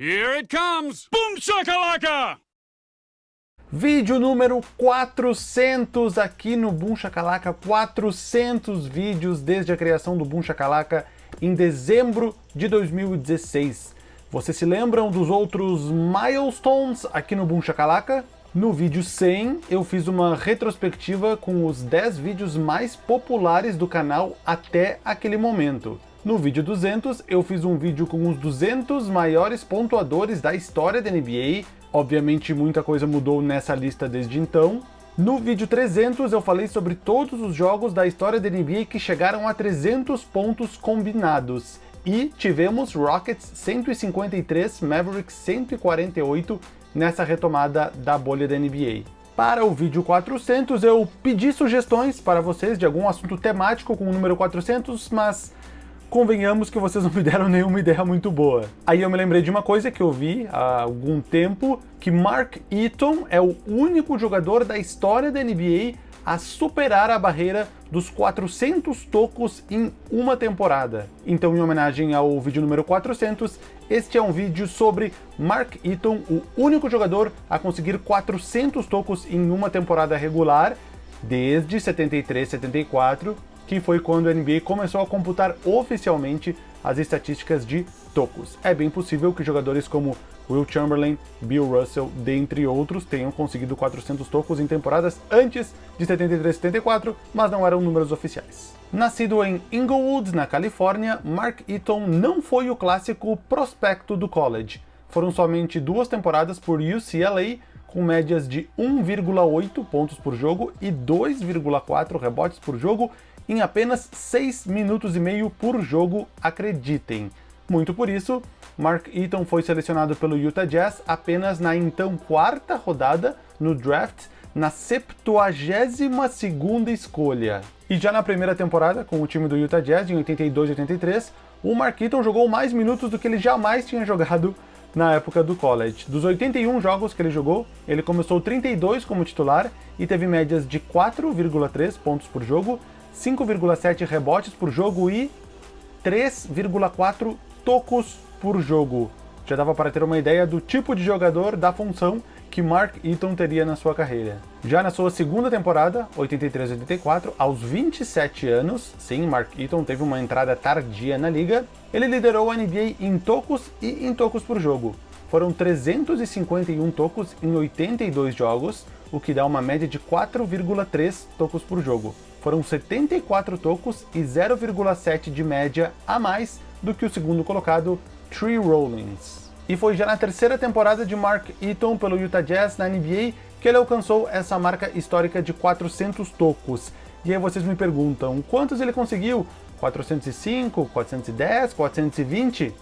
Here it comes! Boom shakalaka! Vídeo número 400 aqui no Boom Shakalaka, 400 vídeos desde a criação do Boom Shakalaka em dezembro de 2016. Vocês se lembram dos outros milestones aqui no Boom Shakalaka? No vídeo 100, eu fiz uma retrospectiva com os 10 vídeos mais populares do canal até aquele momento. No vídeo 200, eu fiz um vídeo com os 200 maiores pontuadores da história da NBA, Obviamente muita coisa mudou nessa lista desde então. No vídeo 300 eu falei sobre todos os jogos da história da NBA que chegaram a 300 pontos combinados. E tivemos Rockets 153, Mavericks 148 nessa retomada da bolha da NBA. Para o vídeo 400 eu pedi sugestões para vocês de algum assunto temático com o número 400, mas convenhamos que vocês não me deram nenhuma ideia muito boa. Aí eu me lembrei de uma coisa que eu vi há algum tempo, que Mark Eaton é o único jogador da história da NBA a superar a barreira dos 400 tocos em uma temporada. Então, em homenagem ao vídeo número 400, este é um vídeo sobre Mark Eaton, o único jogador a conseguir 400 tocos em uma temporada regular, desde 73-74, que foi quando a NBA começou a computar oficialmente as estatísticas de tocos. É bem possível que jogadores como Will Chamberlain, Bill Russell, dentre outros, tenham conseguido 400 tocos em temporadas antes de 73 74, mas não eram números oficiais. Nascido em Inglewood, na Califórnia, Mark Eaton não foi o clássico prospecto do college. Foram somente duas temporadas por UCLA, com médias de 1,8 pontos por jogo e 2,4 rebotes por jogo em apenas 6 minutos e meio por jogo, acreditem. Muito por isso, Mark Eaton foi selecionado pelo Utah Jazz apenas na então quarta rodada no draft, na 72ª escolha. E já na primeira temporada, com o time do Utah Jazz, em 82 e 83, o Mark Eaton jogou mais minutos do que ele jamais tinha jogado na época do college. Dos 81 jogos que ele jogou, ele começou 32 como titular e teve médias de 4,3 pontos por jogo, 5,7 rebotes por jogo e 3,4 tocos por jogo. Já dava para ter uma ideia do tipo de jogador da função que Mark Eaton teria na sua carreira. Já na sua segunda temporada, 83-84, aos 27 anos, sim, Mark Eaton teve uma entrada tardia na liga, ele liderou a NBA em tocos e em tocos por jogo. Foram 351 tocos em 82 jogos, o que dá uma média de 4,3 tocos por jogo foram 74 tocos e 0,7 de média a mais do que o segundo colocado, Tree Rollins. E foi já na terceira temporada de Mark Eaton pelo Utah Jazz na NBA que ele alcançou essa marca histórica de 400 tocos. E aí vocês me perguntam, quantos ele conseguiu? 405, 410, 420?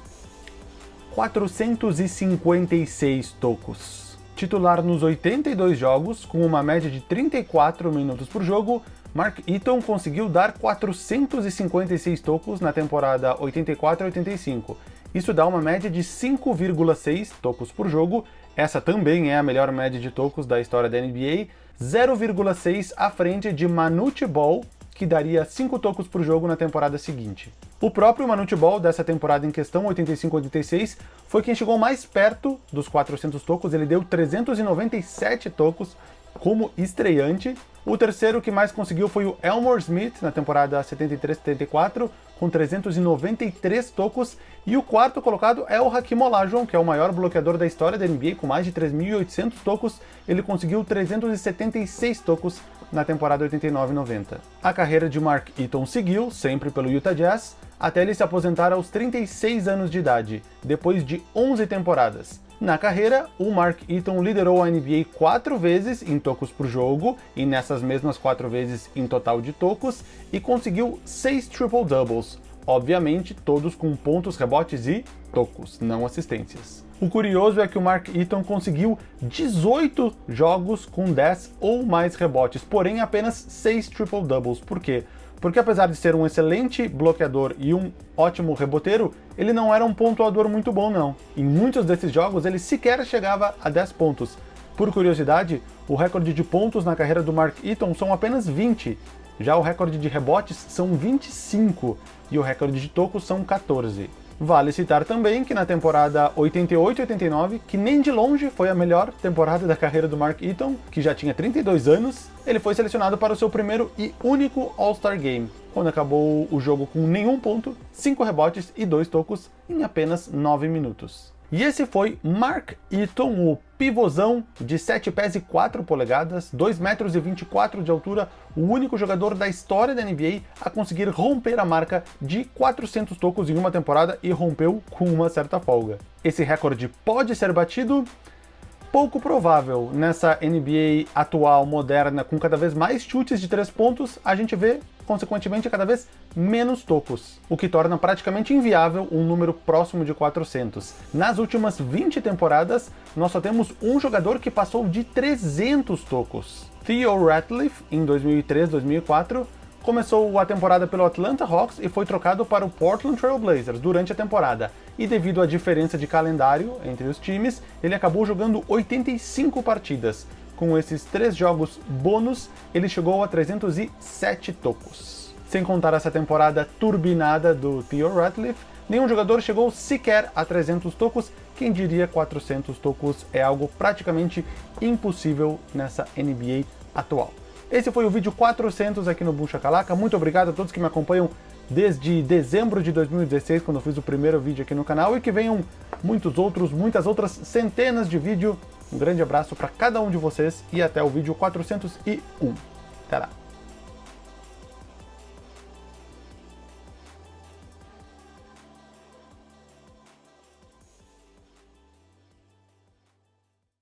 456 tocos titular nos 82 jogos, com uma média de 34 minutos por jogo, Mark Eaton conseguiu dar 456 tocos na temporada 84-85. Isso dá uma média de 5,6 tocos por jogo, essa também é a melhor média de tocos da história da NBA, 0,6 à frente de Manute Ball, que daria 5 tocos por jogo na temporada seguinte. O próprio Manute Ball dessa temporada em questão, 85-86, foi quem chegou mais perto dos 400 tocos, ele deu 397 tocos como estreante. O terceiro que mais conseguiu foi o Elmore Smith, na temporada 73-74, com 393 tocos, e o quarto colocado é o Hakim Olajuwon, que é o maior bloqueador da história da NBA, com mais de 3.800 tocos, ele conseguiu 376 tocos na temporada 89-90. A carreira de Mark Eaton seguiu, sempre pelo Utah Jazz, até ele se aposentar aos 36 anos de idade, depois de 11 temporadas. Na carreira, o Mark Eaton liderou a NBA quatro vezes em tocos por jogo, e nessas mesmas quatro vezes em total de tocos, e conseguiu seis triple-doubles, obviamente todos com pontos, rebotes e tocos, não assistências. O curioso é que o Mark Eaton conseguiu 18 jogos com 10 ou mais rebotes, porém apenas 6 triple-doubles. Por quê? Porque apesar de ser um excelente bloqueador e um ótimo reboteiro, ele não era um pontuador muito bom não. Em muitos desses jogos ele sequer chegava a 10 pontos. Por curiosidade, o recorde de pontos na carreira do Mark Eaton são apenas 20, já o recorde de rebotes são 25 e o recorde de tocos são 14. Vale citar também que na temporada 88-89, que nem de longe foi a melhor temporada da carreira do Mark Eaton, que já tinha 32 anos, ele foi selecionado para o seu primeiro e único All-Star Game, quando acabou o jogo com nenhum ponto, 5 rebotes e 2 tocos em apenas 9 minutos. E esse foi Mark Eaton, o pivôzão de 7 pés e 4 polegadas, 2 metros e 24 de altura, o único jogador da história da NBA a conseguir romper a marca de 400 tocos em uma temporada e rompeu com uma certa folga. Esse recorde pode ser batido? Pouco provável. Nessa NBA atual, moderna, com cada vez mais chutes de 3 pontos, a gente vê consequentemente cada vez menos tocos, o que torna praticamente inviável um número próximo de 400. Nas últimas 20 temporadas, nós só temos um jogador que passou de 300 tocos. Theo Ratliff, em 2003-2004, começou a temporada pelo Atlanta Hawks e foi trocado para o Portland Trail Blazers durante a temporada. E devido à diferença de calendário entre os times, ele acabou jogando 85 partidas, com esses três jogos bônus, ele chegou a 307 tocos. Sem contar essa temporada turbinada do Theo Ratliff, nenhum jogador chegou sequer a 300 tocos, quem diria 400 tocos é algo praticamente impossível nessa NBA atual. Esse foi o vídeo 400 aqui no Boom Shakalaka, muito obrigado a todos que me acompanham desde dezembro de 2016, quando eu fiz o primeiro vídeo aqui no canal, e que venham muitos outros, muitas outras centenas de vídeos um grande abraço para cada um de vocês e até o vídeo 401. Até lá!